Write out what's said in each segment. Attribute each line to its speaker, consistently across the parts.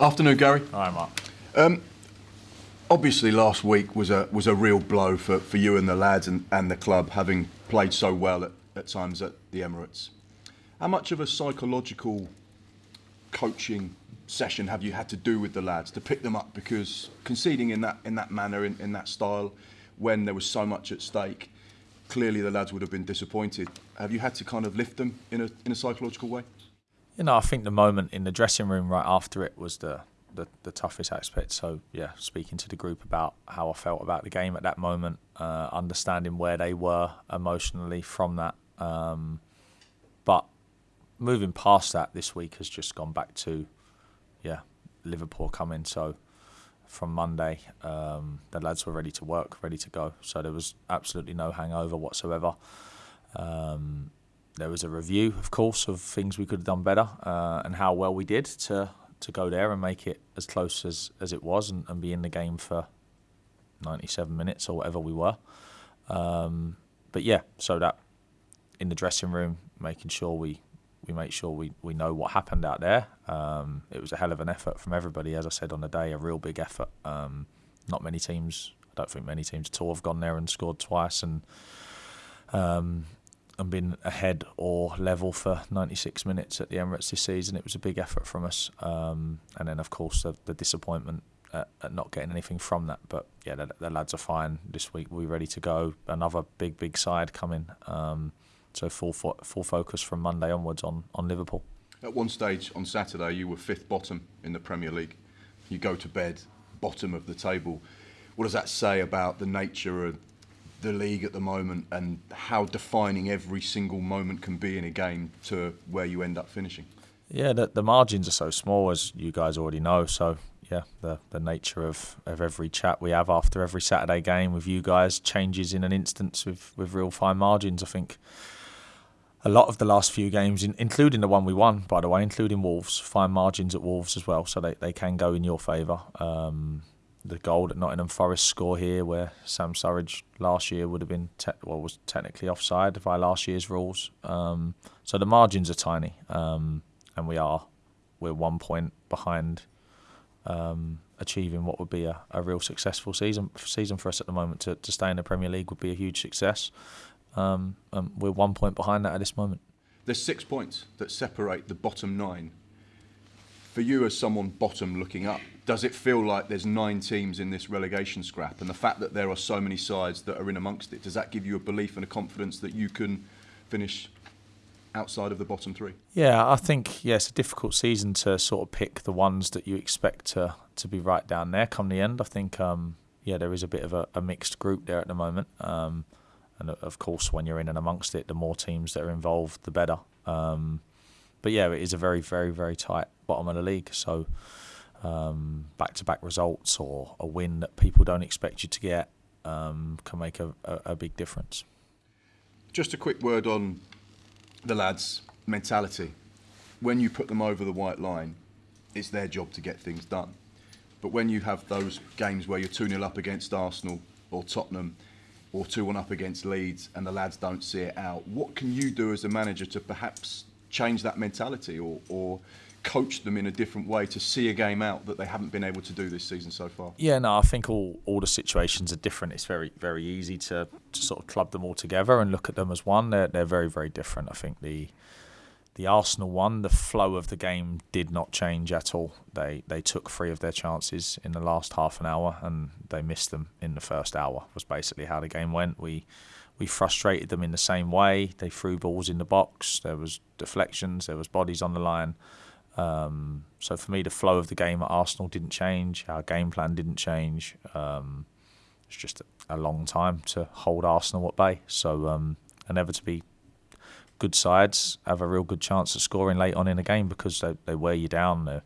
Speaker 1: Afternoon, Gary.
Speaker 2: Hi, Mark.
Speaker 1: Um, obviously, last week was a was a real blow for, for you and the lads and, and the club, having played so well at, at times at the Emirates. How much of a psychological coaching session have you had to do with the lads to pick them up? Because conceding in that in that manner, in, in that style, when there was so much at stake, clearly the lads would have been disappointed. Have you had to kind of lift them in a in a psychological way?
Speaker 2: You know, I think the moment in the dressing room right after it was the, the, the toughest aspect. So, yeah, speaking to the group about how I felt about the game at that moment, uh, understanding where they were emotionally from that. Um, but moving past that, this week has just gone back to, yeah, Liverpool coming. So, from Monday, um, the lads were ready to work, ready to go. So, there was absolutely no hangover whatsoever. Um, there was a review, of course, of things we could have done better uh, and how well we did to to go there and make it as close as, as it was and, and be in the game for 97 minutes or whatever we were. Um, but yeah, so that in the dressing room, making sure we, we make sure we, we know what happened out there. Um, it was a hell of an effort from everybody, as I said on the day, a real big effort. Um, not many teams, I don't think many teams at all have gone there and scored twice and um, and been ahead or level for 96 minutes at the Emirates this season. It was a big effort from us, um, and then of course the, the disappointment at, at, not getting anything from that. But yeah, the, the, lads are fine this week. We're ready to go. Another big big side coming. Um, so full fo- full focus from Monday onwards on on Liverpool.
Speaker 1: At one stage on Saturday, you were fifth bottom in the Premier League. You go to bed bottom of the table. What does that say about the nature of the league at the moment and how defining every single moment can be in a game to where you end up finishing?
Speaker 2: Yeah, the, the margins are so small, as you guys already know. So, yeah, the, the nature of, of every chat we have after every Saturday game with you guys changes in an instance with, with real fine margins. I think a lot of the last few games, including the one we won, by the way, including Wolves, fine margins at Wolves as well, so they, they can go in your favour. Um, the goal that Nottingham Forest score here, where Sam Surridge last year would have been te- well was technically offside by last year's rules. Um, so the margins are tiny, um, and we are we're one point behind um, achieving what would be a, a real successful season season for us at the moment. To, to stay in the Premier League would be a huge success. Um, we're one point behind that at this moment.
Speaker 1: There's six points that separate the bottom nine. For you, as someone bottom looking up, does it feel like there's nine teams in this relegation scrap? And the fact that there are so many sides that are in amongst it, does that give you a belief and a confidence that you can finish outside of the bottom three?
Speaker 2: Yeah, I think yeah, it's a difficult season to sort of pick the ones that you expect to to be right down there come the end. I think um, yeah, there is a bit of a, a mixed group there at the moment. Um, and of course, when you're in and amongst it, the more teams that are involved, the better. Um, but yeah, it is a very, very, very tight bottom of the league. So um, back-to-back results or a win that people don't expect you to get um, can make a, a, a, big difference.
Speaker 1: Just a quick word on the lads' mentality. When you put them over the white line, it's their job to get things done. But when you have those games where you're 2 0 up against Arsenal or Tottenham or 2 1 up against Leeds and the lads don't see it out, what can you do as a manager to perhaps change that mentality or, or coach them in a different way to see a game out that they haven't been able to do this season so far?
Speaker 2: Yeah, no, I think all, all the situations are different. It's very very easy to, to sort of club them all together and look at them as one. They're they're very very different. I think the the Arsenal one, the flow of the game did not change at all. They they took three of their chances in the last half an hour and they missed them in the first hour. Was basically how the game went. We we frustrated them in the same way. They threw balls in the box. There was deflections. There was bodies on the line. Um, so for me, the flow of the game at Arsenal didn't change. Our game plan didn't change. Um, it's just a, long time to hold Arsenal at bay. So um, inevitably, good sides have a real good chance of scoring late on in a game because they, they wear you down. They're,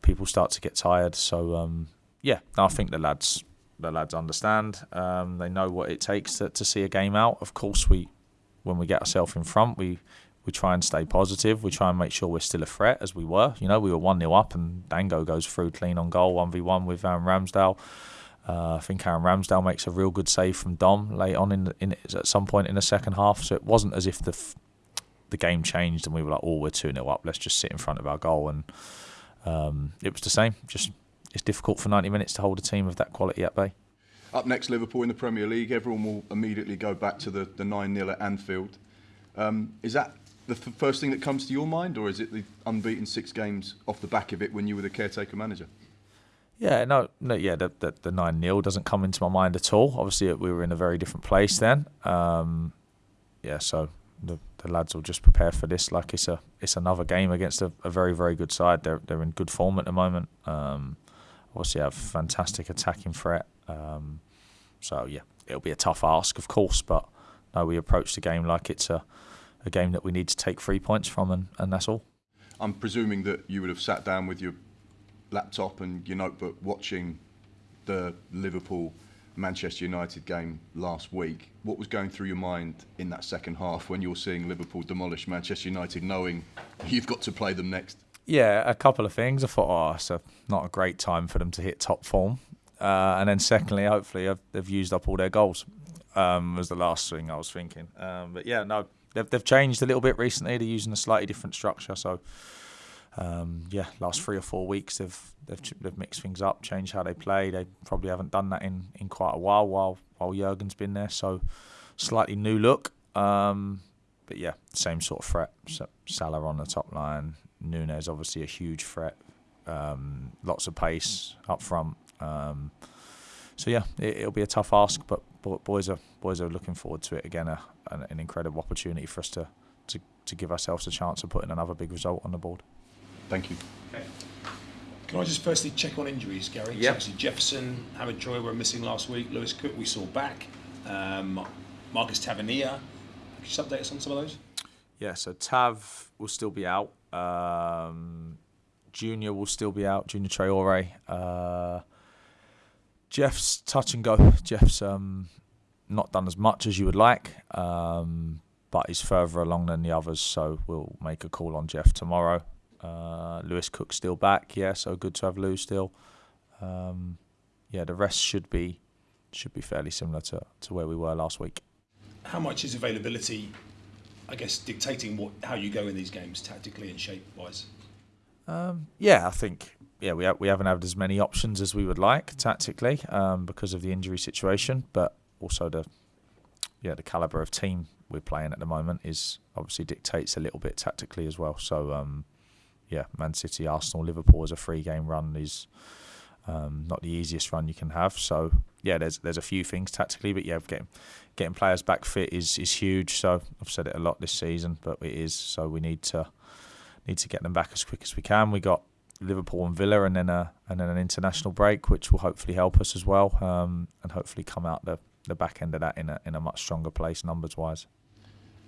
Speaker 2: people start to get tired. So um, yeah, I think the lads the lads understand. Um, they know what it takes to, to see a game out. Of course, we when we get ourselves in front, we we try and stay positive. We try and make sure we're still a threat as we were. You know, we were 1 0 up and Dango goes through clean on goal, 1v1 with Aaron Ramsdale. Uh, I think Aaron Ramsdale makes a real good save from Dom late on in, in at some point in the second half. So it wasn't as if the f- the game changed and we were like, oh, we're 2 0 up. Let's just sit in front of our goal. And um, it was the same. Just it's difficult for 90 minutes to hold a team of that quality at bay.
Speaker 1: Up next, Liverpool in the Premier League. Everyone will immediately go back to the, the 9 0 at Anfield. Um, is that the f- first thing that comes to your mind, or is it the unbeaten six games off the back of it when you were the caretaker manager?
Speaker 2: Yeah, no, no, yeah, the the, the nine 0 doesn't come into my mind at all. Obviously, we were in a very different place then. Um, yeah, so the, the lads will just prepare for this like it's a it's another game against a, a very very good side. They're they're in good form at the moment. Um, obviously, have fantastic attacking threat. Um, so yeah, it'll be a tough ask, of course, but no, we approach the game like it's a a game that we need to take three points from, and, and that's all.
Speaker 1: I'm presuming that you would have sat down with your laptop and your notebook watching the Liverpool Manchester United game last week. What was going through your mind in that second half when you're seeing Liverpool demolish Manchester United, knowing you've got to play them next?
Speaker 2: Yeah, a couple of things. I thought, oh, it's a, not a great time for them to hit top form. Uh, and then secondly, hopefully, they've used up all their goals. Um, was the last thing I was thinking. Um, but yeah, no, they've they've changed a little bit recently. They're using a slightly different structure. So um, yeah, last three or four weeks they've they've they've mixed things up, changed how they play. They probably haven't done that in, in quite a while while while Jurgen's been there. So slightly new look. Um, but yeah, same sort of threat. So Salah on the top line. Nunez obviously a huge threat. Um, lots of pace up front. Um, so yeah, it, will be a tough ask, but boys are boys are looking forward to it again. A, an, an incredible opportunity for us to, to to give ourselves a chance of putting another big result on the board.
Speaker 1: Thank you.
Speaker 3: Okay. Can I just firstly check on injuries, Gary?
Speaker 2: Yeah.
Speaker 3: So Jefferson, Howard Joy were missing last week. Lewis Cook we saw back. Um, Marcus Tavernier. Could you just update us on some of those?
Speaker 2: Yeah, so Tav will still be out. Um, Junior will still be out. Junior Traore. Uh, Jeff's touch and go. Jeff's um, not done as much as you would like, um, but he's further along than the others. So we'll make a call on Jeff tomorrow. Uh, Lewis Cook still back, yeah, so good to have Lou still. Um, yeah, the rest should be should be fairly similar to, to where we were last week.
Speaker 3: How much is availability, I guess, dictating what how you go in these games tactically and shape wise?
Speaker 2: Um, yeah, I think yeah we ha- we haven't had as many options as we would like tactically um, because of the injury situation, but also the yeah the caliber of team we're playing at the moment is obviously dictates a little bit tactically as well. So um, yeah, Man City, Arsenal, Liverpool as a three game run is um, not the easiest run you can have. So yeah, there's there's a few things tactically, but yeah, getting getting players back fit is is huge. So I've said it a lot this season, but it is. So we need to need to get them back as quick as we can. We got Liverpool and Villa, and then a and then an international break, which will hopefully help us as well, um, and hopefully come out the the back end of that in a in a much stronger place numbers wise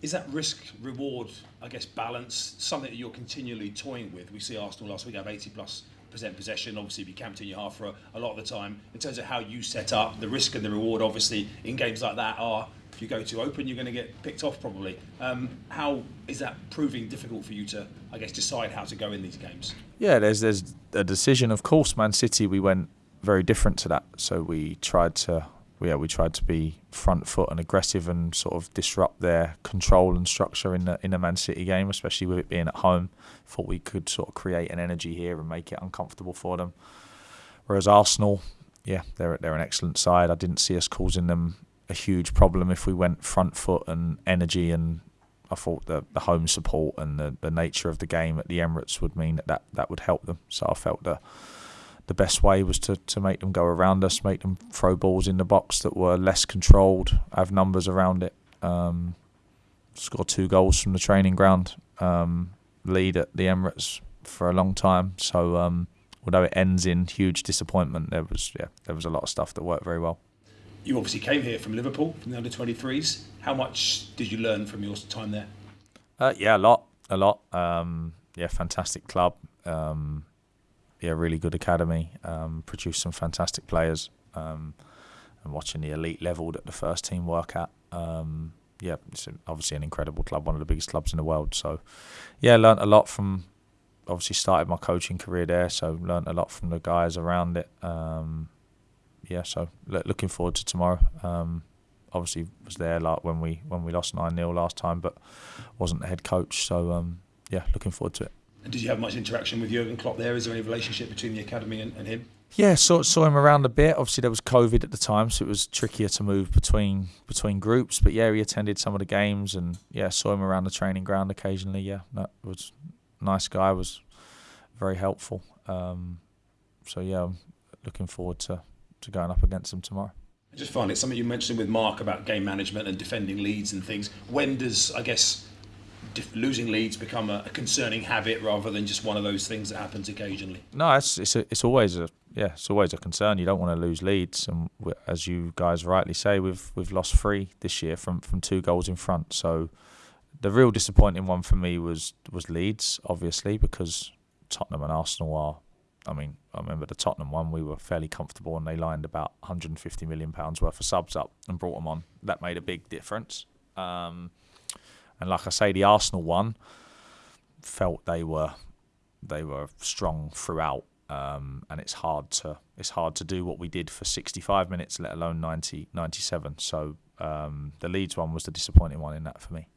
Speaker 3: is that risk reward, I guess, balance something that you're continually toying with? We see Arsenal last week have 80 plus percent possession. Obviously, if you camped in your half for a, a, lot of the time, in terms of how you set up, the risk and the reward, obviously, in games like that are if you go too open, you're going to get picked off probably. Um, how is that proving difficult for you to, I guess, decide how to go in these games?
Speaker 2: Yeah, there's there's a decision. Of course, Man City, we went very different to that. So we tried to yeah, we tried to be front foot and aggressive and sort of disrupt their control and structure in the in the Man City game, especially with it being at home. Thought we could sort of create an energy here and make it uncomfortable for them. Whereas Arsenal, yeah, they're they're an excellent side. I didn't see us causing them a huge problem if we went front foot and energy and I thought the, the home support and the, the nature of the game at the Emirates would mean that, that that would help them. So I felt that the best way was to, to make them go around us, make them throw balls in the box that were less controlled, have numbers around it. Um, score two goals from the training ground, um, lead at the Emirates for a long time. So um, although it ends in huge disappointment, there was yeah there was a lot of stuff that worked very well.
Speaker 3: You obviously came here from Liverpool from the under 23s. How much did you learn from your time there?
Speaker 2: Uh, yeah, a lot, a lot. Um, yeah, fantastic club. Um, yeah, really good academy, um, produced some fantastic players, um, and watching the elite level that the first team work at. Um, yeah, it's obviously an incredible club, one of the biggest clubs in the world. So, yeah, learnt a lot from. Obviously, started my coaching career there, so learnt a lot from the guys around it. Um, yeah, so looking forward to tomorrow. Um, obviously, was there like when we when we lost nine 0 last time, but wasn't the head coach. So, um, yeah, looking forward to it.
Speaker 3: And did you have much interaction with Jurgen Klopp there? Is there any relationship between the academy and, and him?
Speaker 2: Yeah, saw saw him around a bit. Obviously, there was COVID at the time, so it was trickier to move between between groups. But yeah, he attended some of the games, and yeah, saw him around the training ground occasionally. Yeah, that was nice guy. Was very helpful. Um, so yeah, I'm looking forward to to going up against him tomorrow.
Speaker 3: I just find it something you mentioned with Mark about game management and defending leads and things. When does I guess losing leads become a, a concerning habit rather than just one of those things that happens occasionally?
Speaker 2: No, it's it's a, it's always a yeah, it's always a concern. You don't want to lose leads, and as you guys rightly say, we've we've lost three this year from from two goals in front. So the real disappointing one for me was was Leeds, obviously, because Tottenham and Arsenal are. I mean, I remember the Tottenham one. We were fairly comfortable, and they lined about 150 million pounds worth of subs up and brought them on. That made a big difference. Um, and like I say, the Arsenal one felt they were they were strong throughout um, and it's hard to it's hard to do what we did for 65 minutes, let alone 90, 97. So um, the Leeds one was the disappointing one in that for me.